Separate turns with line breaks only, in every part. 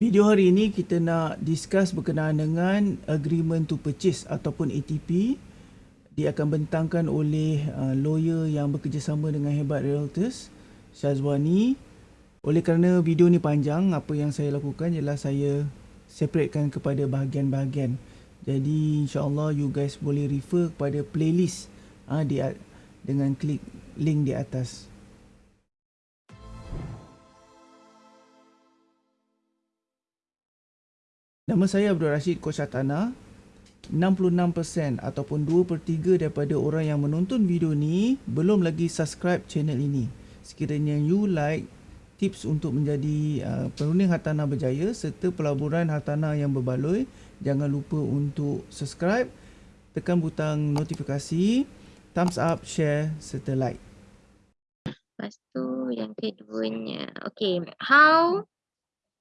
Video hari ini kita nak discuss berkenaan dengan agreement to purchase ataupun ATP. Dia akan bentangkan oleh uh, lawyer yang bekerjasama dengan Hebat Realtors, Syazwani. Oleh kerana video ni panjang, apa yang saya lakukan ialah saya separatekan kepada bahagian-bahagian. Jadi insyaAllah you guys boleh refer kepada playlist uh, di, dengan klik link di atas. Nama saya Abdul Rashid Koshatana. 66% ataupun 2 per 3 daripada orang yang menonton video ni belum lagi subscribe channel ini. Sekiranya you like tips untuk menjadi uh, perunding hartanah berjaya serta pelaburan hartanah yang berbaloi, jangan lupa untuk subscribe, tekan butang notifikasi, thumbs up, share serta like.
Lepas tu yang keduanya. Okay, how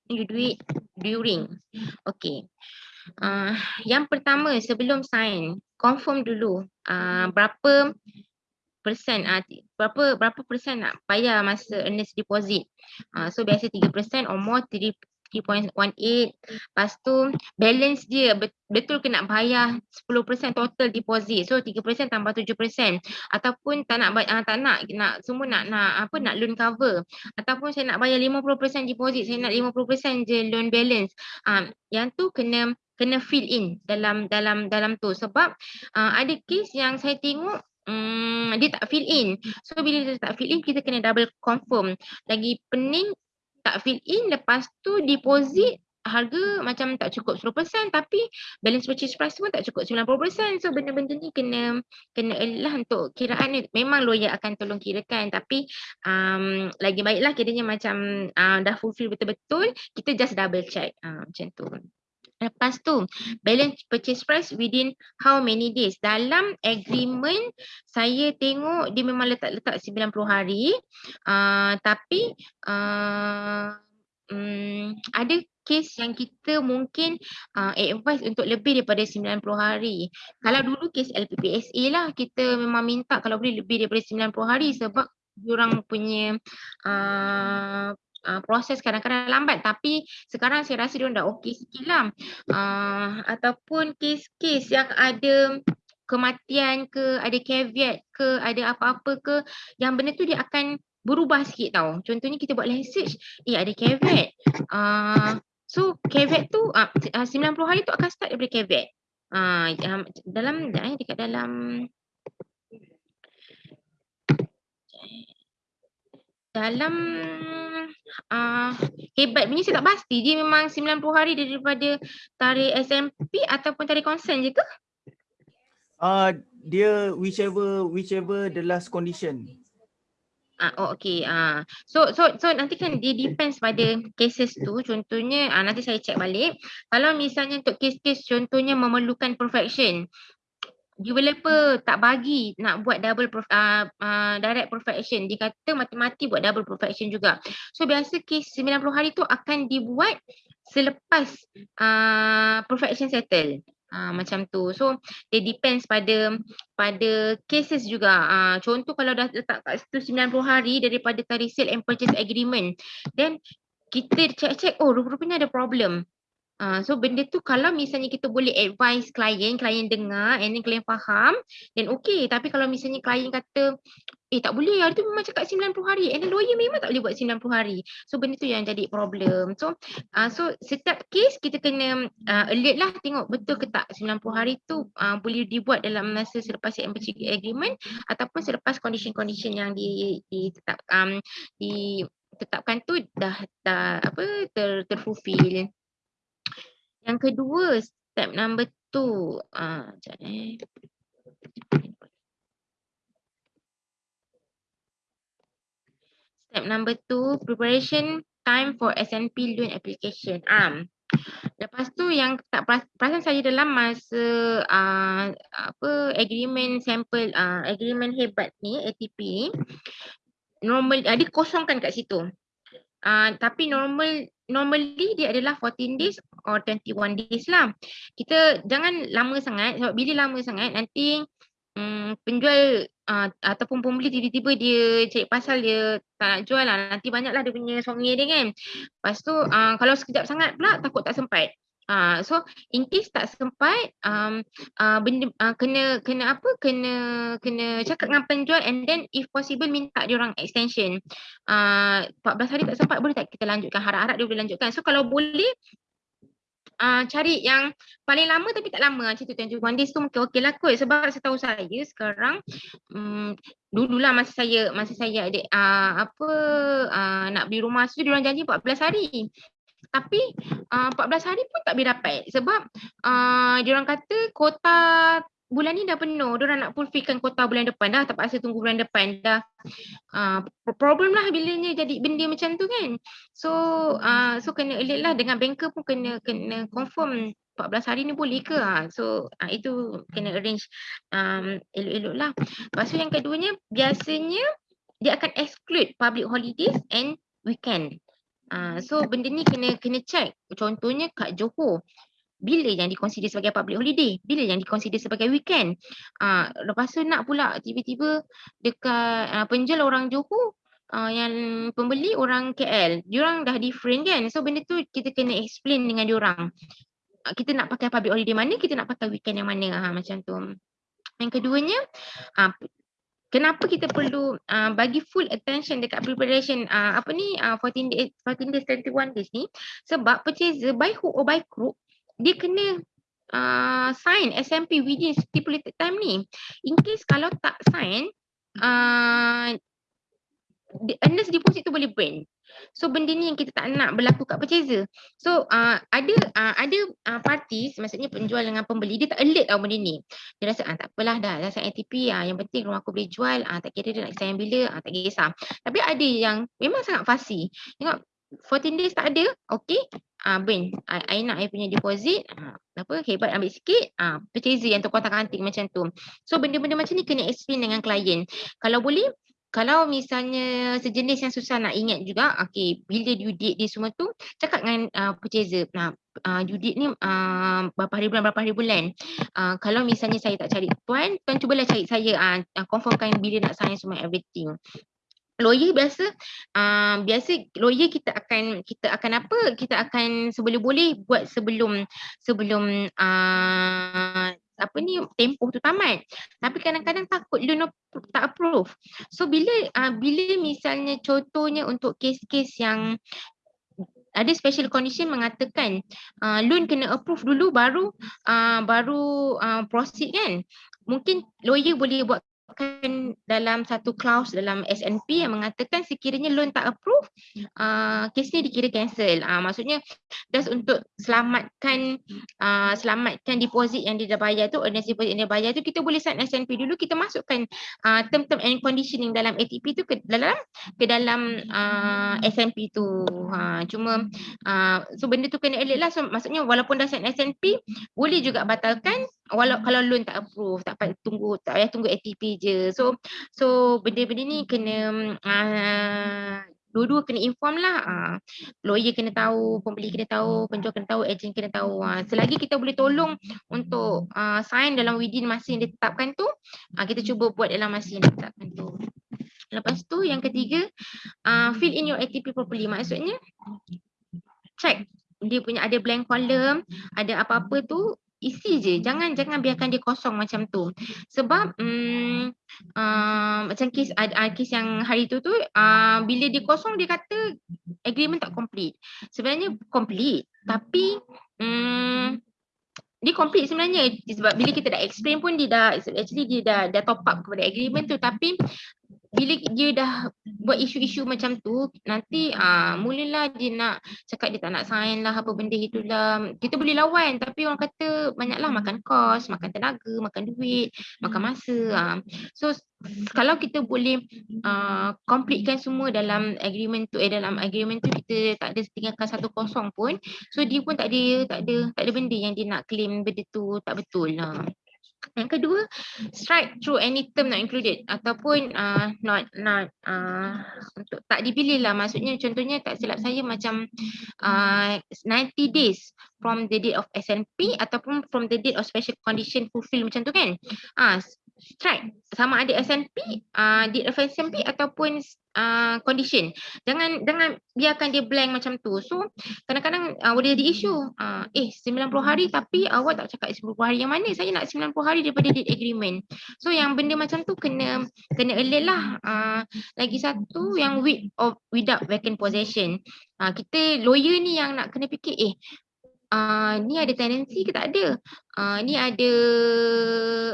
you do it during. Okay. Uh, yang pertama sebelum sign, confirm dulu uh, berapa persen uh, berapa berapa persen nak bayar masa earnest deposit. Uh, so biasa 3% or more 3.18 lepas tu balance dia betul ke nak bayar 10% total deposit? So 3% tambah 7% ataupun tak nak uh, tak nak nak semua nak nak apa nak loan cover. Ataupun saya nak bayar 50% deposit saya nak 50% je loan balance. Um, yang tu kena kena fill in dalam dalam dalam tu. Sebab uh, ada case yang saya tengok Hmm, dia tak fill in. So bila dia tak fill in kita kena double confirm. Lagi pening tak fill in lepas tu deposit harga macam tak cukup 10% tapi balance purchase price pun tak cukup 90% so benda-benda ni kena kena elah untuk kiraan ni. Memang lawyer akan tolong kirakan tapi um, lagi baiklah kiranya macam uh, dah fulfill betul-betul kita just double check. Uh, macam tu Lepas tu, balance purchase price within how many days? Dalam agreement, saya tengok dia memang letak-letak 90 hari. Uh, tapi uh, um, ada case yang kita mungkin uh, advise untuk lebih daripada 90 hari. Kalau dulu case LPPSA lah, kita memang minta kalau boleh lebih daripada 90 hari sebab diorang punya uh, uh, proses kadang-kadang lambat. Tapi sekarang saya rasa dia dah okey sikit lah. Uh, ataupun kes-kes yang ada kematian ke ada caveat ke ada apa-apa ke yang benda tu dia akan berubah sikit tau. Contohnya kita buat research eh ada caveat. Uh, so caveat tu uh, 90 hari tu akan start daripada caveat. Uh, dalam eh, dekat dalam dalam uh, hebat punya saya tak pasti dia memang 90 hari daripada tarikh SMP ataupun tarikh konsen je ke?
Uh, dia whichever whichever the last condition.
Ah uh, oh okey ah uh. so so so nanti kan dia depends pada cases tu contohnya uh, nanti saya check balik kalau misalnya untuk case-case contohnya memerlukan perfection developer tak bagi nak buat double prof, uh, uh, direct perfection dia kata mati-mati buat double perfection juga. So biasa case 90 hari tu akan dibuat selepas uh, perfection settle. Uh, macam tu. So dia depends pada pada cases juga. Uh, contoh kalau dah letak kat situ 90 hari daripada tarikh sale and purchase agreement then kita check-check oh rupanya ada problem Uh, so benda tu kalau misalnya kita boleh advise klien, klien dengar and then klien faham then okay. Tapi kalau misalnya klien kata eh tak boleh hari tu memang cakap 90 hari and then lawyer memang tak boleh buat 90 hari. So benda tu yang jadi problem. So uh, so setiap case kita kena uh, alert lah tengok betul ke tak 90 hari tu uh, boleh dibuat dalam masa selepas agreement ataupun selepas condition-condition yang di, ditetap, um, ditetapkan tu dah, dah apa ter, terfulfill. Yang kedua, step number two. Ah, eh. Step number two, preparation time for SNP loan application. Um, lepas tu yang tak perasan saya dalam masa uh, apa agreement sampel uh, agreement hebat ni ATP normal uh, dia kosongkan kat situ. Uh, tapi normal normally dia adalah 14 days or 21 days lah. Kita jangan lama sangat sebab bila lama sangat nanti um, penjual uh, ataupun pembeli tiba-tiba dia cari pasal dia tak nak jual lah. Nanti banyaklah dia punya songnya dia kan. Lepas tu uh, kalau sekejap sangat pula takut tak sempat Uh, so in case tak sempat um, uh, benda uh, kena kena apa? Kena kena cakap dengan penjual and then if possible minta dia orang extension. Uh, 14 hari tak sempat boleh tak kita lanjutkan? Harap-harap dia boleh lanjutkan. So kalau boleh uh, cari yang paling lama tapi tak lama. Macam tu tuan one days tu mungkin okey lah kot. Sebab setahu saya sekarang um, dululah masa saya masa saya ada uh, apa uh, nak beli rumah tu dia orang janji 14 hari tapi uh, 14 hari pun tak boleh dapat sebab uh, dia orang kata kota bulan ni dah penuh, dia orang nak fulfillkan kota bulan depan dah, terpaksa tunggu bulan depan dah. Uh, problem lah bilanya jadi benda macam tu kan. So uh, so kena elite lah dengan banker pun kena kena confirm 14 hari ni boleh ke? So uh, itu kena arrange um, elok-elok lah. Lepas tu yang keduanya biasanya dia akan exclude public holidays and weekend. Uh, so benda ni kena kena check. Contohnya kat Johor bila yang dikonsider sebagai public holiday, bila yang dikonsider sebagai weekend. Ah uh, lepas tu nak pula tiba-tiba dekat uh, penjual orang Johor uh, yang pembeli orang KL, diorang dah different kan. So benda tu kita kena explain dengan diorang. Uh, kita nak pakai public holiday mana, kita nak pakai weekend yang mana ha, macam tu. Yang keduanya uh, Kenapa kita perlu uh, bagi full attention dekat preparation uh, apa ni uh, 14 days 14 days 21 days ni sebab purchaser by hook or by crook dia kena uh, sign SMP within stipulated time ni. In case kalau tak sign, uh, earnest deposit tu boleh burn. So benda ni yang kita tak nak berlaku kat purchaser. So uh, ada uh, ada uh, parties maksudnya penjual dengan pembeli dia tak alert tau benda ni. Dia rasa ah tak apalah dah dah sign ATP ah yang penting rumah aku boleh jual ah tak kira dia nak sign bila ah tak kisah. Tapi ada yang memang sangat fussy. Tengok 14 days tak ada, okay. Ah, uh, Ben, I, I nak I punya deposit, uh, apa, hebat ambil sikit, ah, uh, purchaser yang terkotak kanting macam tu. So benda-benda macam ni kena explain dengan klien. Kalau boleh, kalau misalnya sejenis yang susah nak ingat juga, okay, bila due date dia semua tu, cakap dengan uh, purchaser, nah, uh, due date ni uh, berapa hari bulan, berapa hari bulan. Uh, kalau misalnya saya tak cari tuan, tuan cubalah cari saya, uh, confirmkan bila nak sign semua everything lawyer biasa uh, biasa lawyer kita akan kita akan apa kita akan sebelum boleh buat sebelum sebelum uh, apa ni tempoh tu tamat. Tapi kadang-kadang takut loan tak approve. So bila uh, bila misalnya contohnya untuk kes-kes yang ada special condition mengatakan uh, loan kena approve dulu baru uh, baru uh, proceed kan? Mungkin lawyer boleh buat kan dalam satu clause dalam SNP yang mengatakan sekiranya loan tak approve, uh, kes ni dikira cancel. Uh, maksudnya just untuk selamatkan uh, selamatkan deposit yang dia dah bayar tu, earnest deposit yang dia bayar tu, kita boleh sign SNP dulu, kita masukkan uh, term-term and conditioning dalam ATP tu ke dalam ke dalam uh, SNP tu. Uh, cuma uh, so benda tu kena elite lah. So, maksudnya walaupun dah sign SNP, boleh juga batalkan walau kalau loan tak approve tak payah tunggu tak payah tunggu ATP je. So so benda-benda ni kena uh, dua-dua kena inform lah. Uh, lawyer kena tahu pembeli kena tahu penjual kena tahu agent kena tahu. Uh, selagi kita boleh tolong untuk uh, sign dalam within masa yang ditetapkan tu uh, kita cuba buat dalam masa yang ditetapkan tu. Lepas tu yang ketiga uh, fill in your ATP properly. Maksudnya check dia punya ada blank column ada apa-apa tu isi je. Jangan jangan biarkan dia kosong macam tu. Sebab um, uh, macam kes uh, kes yang hari tu tu uh, bila dia kosong dia kata agreement tak complete. Sebenarnya complete. Tapi um, dia complete sebenarnya. Sebab bila kita dah explain pun dia dah actually dia dah dah top up kepada agreement tu. Tapi bila dia dah buat isu-isu macam tu nanti ah mulalah dia nak cakap dia tak nak sign lah apa benda itulah kita boleh lawan tapi orang kata banyaklah makan kos makan tenaga makan duit makan masa uh. so kalau kita boleh uh, completekan semua dalam agreement tu eh dalam agreement tu kita tak ada tinggalkan satu kosong pun so dia pun tak ada tak ada tak ada benda yang dia nak claim benda tu tak betul lah yang kedua, strike through any term not included ataupun uh, not not uh, untuk tak dipilih lah. Maksudnya contohnya tak silap saya macam uh, 90 days from the date of SNP ataupun from the date of special condition fulfill macam tu kan. Ah, uh, strike sama ada SNP, uh, deed of SNP ataupun uh, condition. Jangan jangan biarkan dia blank macam tu. So kadang-kadang uh, boleh jadi isu. Uh, eh 90 hari tapi awak tak cakap 90 hari yang mana? Saya nak 90 hari daripada deed agreement. So yang benda macam tu kena kena alert lah. Uh, lagi satu yang with of without vacant possession. Uh, kita lawyer ni yang nak kena fikir eh uh, ni ada tendency ke tak ada? Uh, ni ada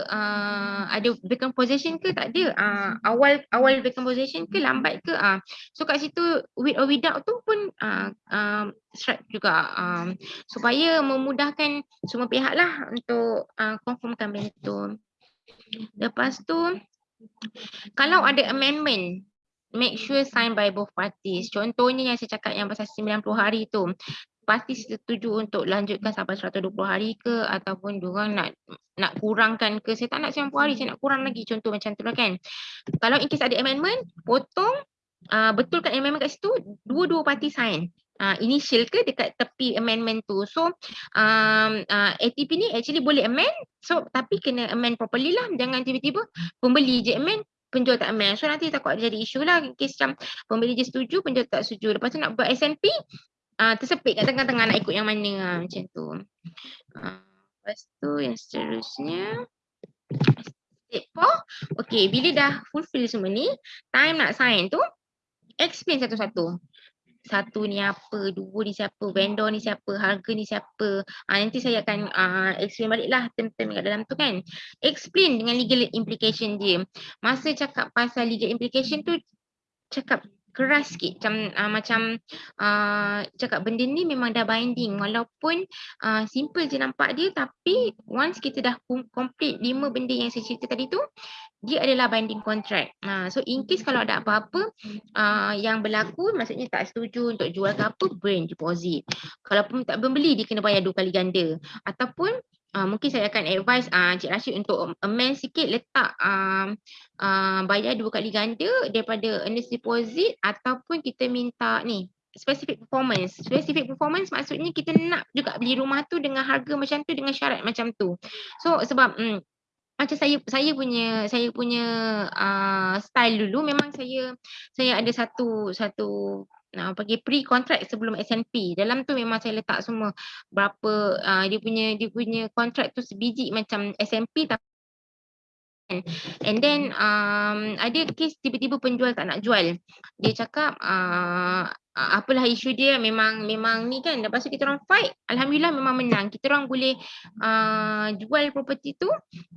uh, ada vacant possession ke tak ada? Uh, awal awal vacant possession ke lambat ke? Uh, so kat situ with or without tu pun uh, strike juga um, supaya memudahkan semua pihak lah untuk uh, confirmkan benda tu. Lepas tu kalau ada amendment make sure sign by both parties. Contohnya yang saya cakap yang pasal 90 hari tu pasti setuju untuk lanjutkan sampai 120 hari ke? Ataupun diorang nak nak kurangkan ke? Saya tak nak 90 hari saya nak kurang lagi. Contoh macam tu lah kan. Kalau in case ada amendment potong uh, betulkan amendment kat situ dua-dua parti sign. Uh, initial ke dekat tepi amendment tu. So um, uh, ATP ni actually boleh amend. So tapi kena amend properly lah. Jangan tiba-tiba pembeli je amend penjual tak amend. So nanti takut ada jadi isu lah. Kes macam pembeli je setuju, penjual tak setuju. Lepas tu nak buat SNP, uh, tersepit kat tengah-tengah nak ikut yang mana uh, macam tu. Uh, lepas tu yang seterusnya. Step 4. Okay, bila dah fulfill semua ni, time nak sign tu, explain satu-satu. Satu ni apa, dua ni siapa, vendor ni siapa, harga ni siapa. Uh, nanti saya akan uh, explain balik lah term-term kat dalam tu kan. Explain dengan legal implication dia. Masa cakap pasal legal implication tu, cakap keras sikit macam uh, macam uh, cakap benda ni memang dah binding walaupun uh, simple je nampak dia tapi once kita dah complete lima benda yang saya cerita tadi tu dia adalah binding contract. Uh, so in case kalau ada apa-apa uh, yang berlaku maksudnya tak setuju untuk jual ke apa bring deposit. Kalau pun tak membeli dia kena bayar dua kali ganda ataupun Uh, mungkin saya akan advise uh, Cik Rashid untuk amend sikit letak uh, uh, bayar dua kali ganda daripada earnest deposit ataupun kita minta ni specific performance. Specific performance maksudnya kita nak juga beli rumah tu dengan harga macam tu dengan syarat macam tu. So sebab mm, macam saya saya punya saya punya uh, style dulu memang saya saya ada satu satu uh, bagi pre-contract sebelum SNP. Dalam tu memang saya letak semua berapa uh, dia punya dia punya contract tu sebiji macam SNP And then um, ada kes tiba-tiba penjual tak nak jual. Dia cakap uh, apalah isu dia memang memang ni kan lepas tu kita orang fight alhamdulillah memang menang. Kita orang boleh uh, jual property tu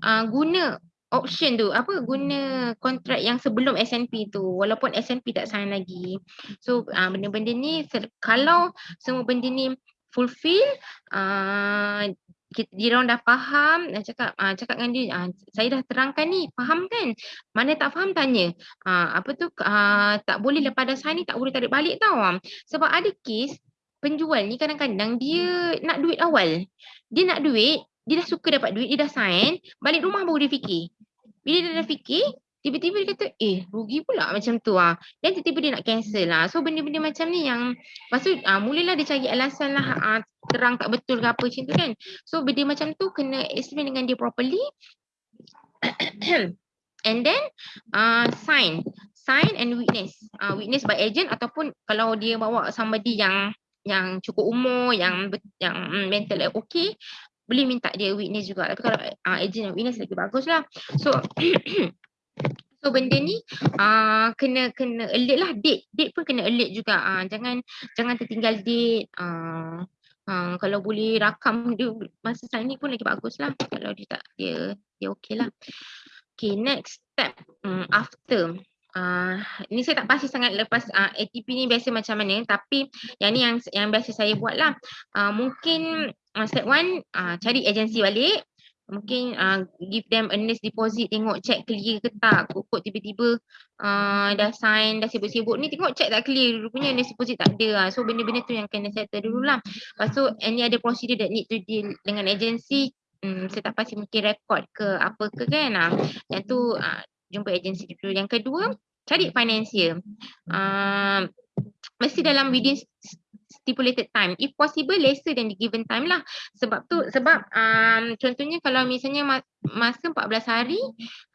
uh, guna option tu. Apa guna kontrak yang sebelum SNP tu? Walaupun SNP tak sign lagi. So uh, benda-benda ni kalau semua benda ni fulfill uh, kita dia orang dah faham dan cakap uh, cakap dengan dia uh, saya dah terangkan ni faham kan? Mana tak faham tanya. Uh, apa tu uh, tak boleh lepas dah sign ni tak boleh tarik balik tau. Sebab ada kes penjual ni kadang-kadang dia nak duit awal. Dia nak duit dia dah suka dapat duit dia dah sign balik rumah baru dia fikir bila dia dah fikir, tiba-tiba dia kata, eh rugi pula macam tu ah. Dan tiba-tiba dia nak cancel lah. So benda-benda macam ni yang, lepas tu ah, mulalah dia cari alasan lah ah, terang tak betul ke apa macam tu kan. So benda macam tu kena explain dengan dia properly. and then uh, sign. Sign and witness. Uh, witness by agent ataupun kalau dia bawa somebody yang yang cukup umur, yang yang mm, mental okay, boleh minta dia witness juga. Tapi kalau uh, agent yang witness lagi bagus lah. So so benda ni uh, kena kena alert lah. Date date pun kena alert juga. Uh, jangan jangan tertinggal date. Uh, uh, kalau boleh rakam dia masa sign ni pun lagi bagus lah. Kalau dia tak dia dia okay lah. Okay next step um, after Uh, ni saya tak pasti sangat lepas uh, ATP ni biasa macam mana tapi yang ni yang yang biasa saya buat lah uh, mungkin uh, step one uh, cari agensi balik mungkin uh, give them earnest deposit tengok check clear ke tak kok tiba-tiba uh, dah sign dah sibuk-sibuk ni tengok check tak clear rupanya earnest deposit tak ada lah. so benda-benda tu yang kena settle dulu lah lepas tu any other procedure that need to deal dengan agensi um, saya tak pasti mungkin record ke apa ke kan uh. yang tu uh, jumpa agensi dulu yang kedua cari financial. Uh, mesti dalam within stipulated time. If possible lesser than the given time lah. Sebab tu sebab um, contohnya kalau misalnya masa 14 hari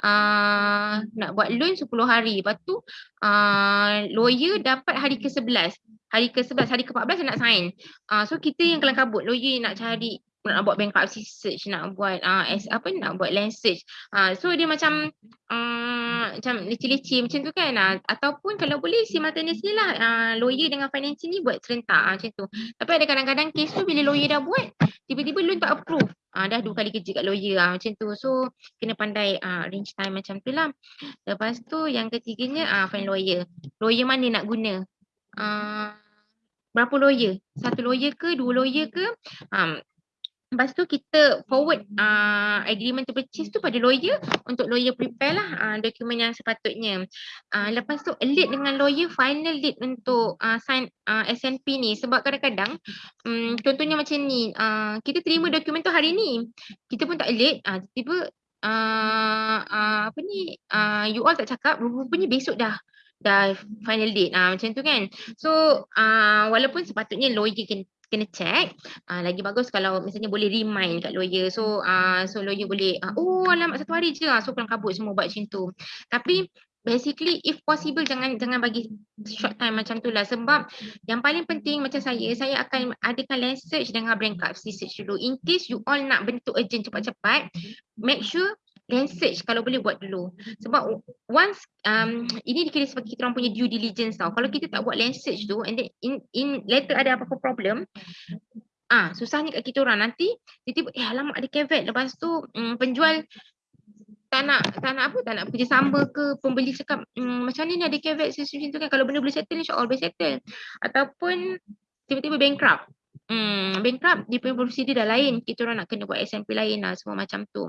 uh, nak buat loan 10 hari. Lepas tu uh, lawyer dapat hari ke-11. Hari ke-11, hari ke-14 nak sign. Uh, so kita yang kelang kabut. Lawyer nak cari nak buat bankruptcy search, nak buat uh, as, apa nak buat land search. Uh, so dia macam uh, macam leceh-leceh macam tu kan. Uh, ataupun kalau boleh si maternity lah uh, lawyer dengan financial ni buat serentak uh, macam tu. Tapi ada kadang-kadang kes tu bila lawyer dah buat, tiba-tiba loan tak approve. Uh, dah dua kali kerja kat lawyer uh, macam tu. So kena pandai uh, range time macam tu lah. Lepas tu yang ketiganya uh, find lawyer. Lawyer mana nak guna? Uh, berapa lawyer? Satu lawyer ke? Dua lawyer ke? Um, Lepas tu kita forward uh, agreement to purchase tu pada lawyer. Untuk lawyer prepare lah uh, dokumen yang sepatutnya. Uh, lepas tu lead dengan lawyer final lead untuk uh, sign uh, SNP ni. Sebab kadang-kadang um, contohnya macam ni uh, kita terima dokumen tu hari ni. Kita pun tak lead uh, tiba uh, uh, apa ni uh, you all tak cakap rupanya besok dah dah final date. Ah macam tu kan. So uh, walaupun sepatutnya lawyer kena check. Uh, lagi bagus kalau misalnya boleh remind kat lawyer. So uh, so lawyer boleh uh, oh alamat satu hari je so kelang kabut semua buat macam tu. Tapi basically if possible jangan jangan bagi short time macam tu lah. Sebab yang paling penting macam saya saya akan adakan land search dengan bankruptcy search dulu. In case you all nak bentuk urgent cepat-cepat make sure search kalau boleh buat dulu. Sebab once um, ini dikira sebagai kita orang punya due diligence tau. Kalau kita tak buat land search tu and then in, in later ada apa-apa problem ah susahnya kat kita orang. Nanti tiba-tiba eh alamak ada caveat lepas tu um, penjual tak nak tak nak apa tak nak kerja sama ke pembeli cakap um, macam ni ada caveat macam tu kan. Kalau benda boleh settle insya-Allah boleh settle. Ataupun tiba-tiba bankrupt. Hmm, bankrupt punya prosedur dah lain. Kita orang nak kena buat SMP lain lah semua macam tu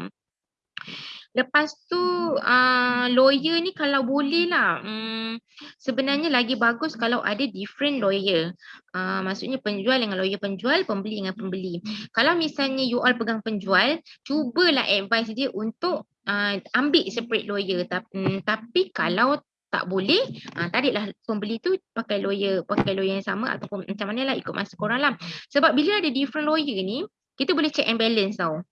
Lepas tu uh, lawyer ni kalau boleh lah um, sebenarnya lagi bagus kalau ada different lawyer. Uh, maksudnya penjual dengan lawyer penjual, pembeli dengan pembeli. Kalau misalnya you all pegang penjual, cubalah advice dia untuk uh, ambil separate lawyer. Tapi, um, tapi kalau tak boleh, uh, tariklah pembeli tu pakai lawyer, pakai lawyer yang sama ataupun macam mana lah ikut masa korang lah. Sebab bila ada different lawyer ni, kita boleh check and balance tau.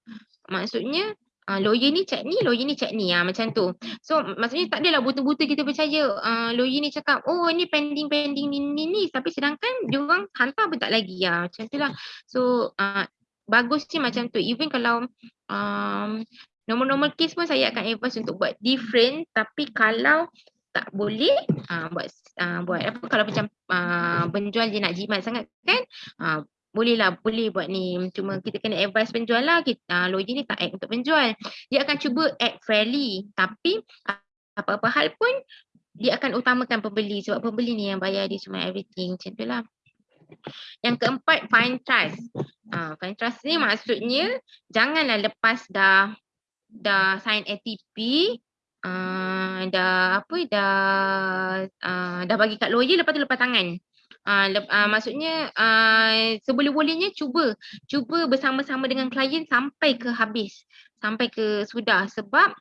Maksudnya uh, lawyer ni cek ni, lawyer ni cek ni. Ah macam tu. So maksudnya tak adalah buta-buta kita percaya uh, lawyer ni cakap oh ni pending pending ni ni ni. Tapi sedangkan dia orang hantar pun tak lagi. Ya macam tu lah. So uh, bagus sih macam tu. Even kalau um, normal-normal case pun saya akan advise untuk buat different. Tapi kalau tak boleh uh, buat uh, buat apa kalau macam uh, penjual dia nak jimat sangat kan uh, boleh lah, boleh buat ni. Cuma kita kena advice penjual lah. Kita, uh, lawyer ni tak act untuk penjual. Dia akan cuba act fairly. Tapi apa-apa hal pun dia akan utamakan pembeli. Sebab pembeli ni yang bayar dia semua everything. Macam tu lah. Yang keempat, find trust. Uh, find trust ni maksudnya janganlah lepas dah dah sign ATP, uh, dah apa dah uh, dah bagi kat lawyer lepas tu lepas tangan. Uh, uh, maksudnya uh, seboleh-bolehnya cuba cuba bersama-sama dengan klien sampai ke habis sampai ke sudah. Sebab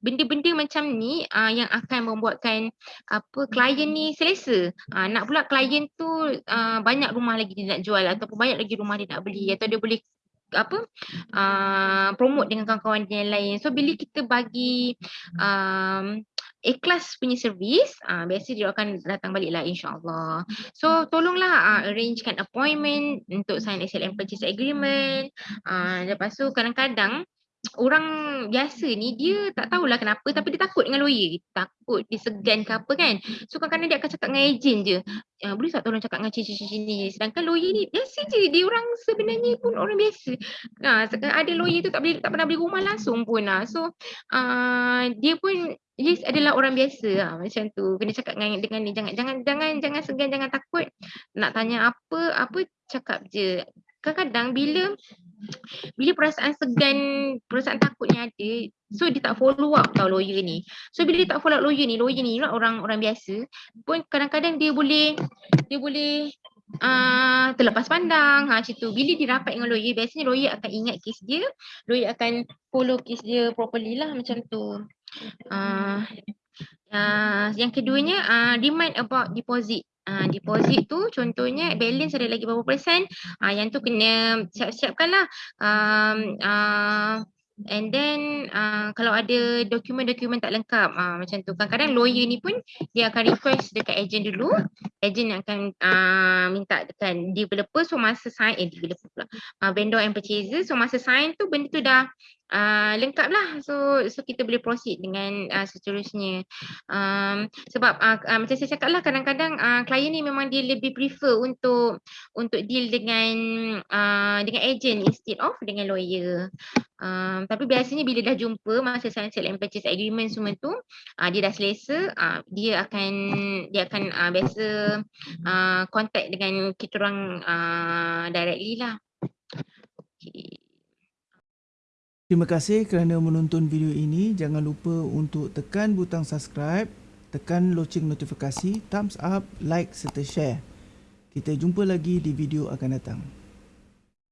benda-benda uh, macam ni uh, yang akan membuatkan apa klien ni selesa. Uh, nak pula klien tu uh, banyak rumah lagi dia nak jual ataupun banyak lagi rumah dia nak beli atau dia boleh apa uh, promote dengan kawan-kawan yang lain. So bila kita bagi um, ikhlas punya servis, uh, biasa dia akan datang balik lah insyaAllah. So tolonglah uh, arrangekan appointment untuk sign SLM purchase agreement. Uh, lepas tu kadang-kadang orang biasa ni dia tak tahulah kenapa tapi dia takut dengan lawyer. Takut dia segan ke apa kan. So kadang-kadang dia akan cakap dengan ejen je. Uh, boleh tak tolong cakap dengan cici-cici ni. Sedangkan lawyer ni biasa je. Dia orang sebenarnya pun orang biasa. Uh, ada lawyer tu tak, boleh, tak pernah beli rumah langsung pun lah. So uh, dia pun Yes adalah orang biasa lah, macam tu. Kena cakap dengan dengan ni jangan jangan jangan jangan segan jangan takut nak tanya apa apa cakap je. Kadang-kadang bila bila perasaan segan, perasaan takut ni ada, so dia tak follow up tau lawyer ni. So bila dia tak follow up lawyer ni, lawyer ni orang orang biasa pun kadang-kadang dia boleh dia boleh uh, terlepas pandang ha, macam tu. Bila dia rapat dengan lawyer, biasanya lawyer akan ingat kes dia, lawyer akan follow kes dia properly lah macam tu. Uh, uh, yang keduanya uh, remind about deposit. Uh, deposit tu contohnya balance ada lagi berapa persen? Uh, yang tu kena siap-siapkan lah um, uh, And then uh, kalau ada dokumen-dokumen tak lengkap uh, macam tu. Kadang-kadang lawyer ni pun dia akan request dekat agent dulu. Agent yang akan uh, minta dekat developer so masa sign eh developer pula. Uh, vendor and purchaser so masa sign tu benda tu dah uh, lengkap lah so so kita boleh proceed dengan uh, seterusnya. Um, sebab uh, uh, macam saya cakap lah kadang-kadang uh, klien ni memang dia lebih prefer untuk untuk deal dengan uh, dengan agent instead of dengan lawyer. Um, tapi biasanya bila dah jumpa masa sale and purchase agreement semua tu uh, dia dah selesa uh, dia akan dia akan uh, biasa uh, contact dengan kita orang uh, directly lah. Okay.
Terima kasih kerana menonton video ini. Jangan lupa untuk tekan butang subscribe, tekan loceng notifikasi, thumbs up, like serta share. Kita jumpa lagi di video akan datang.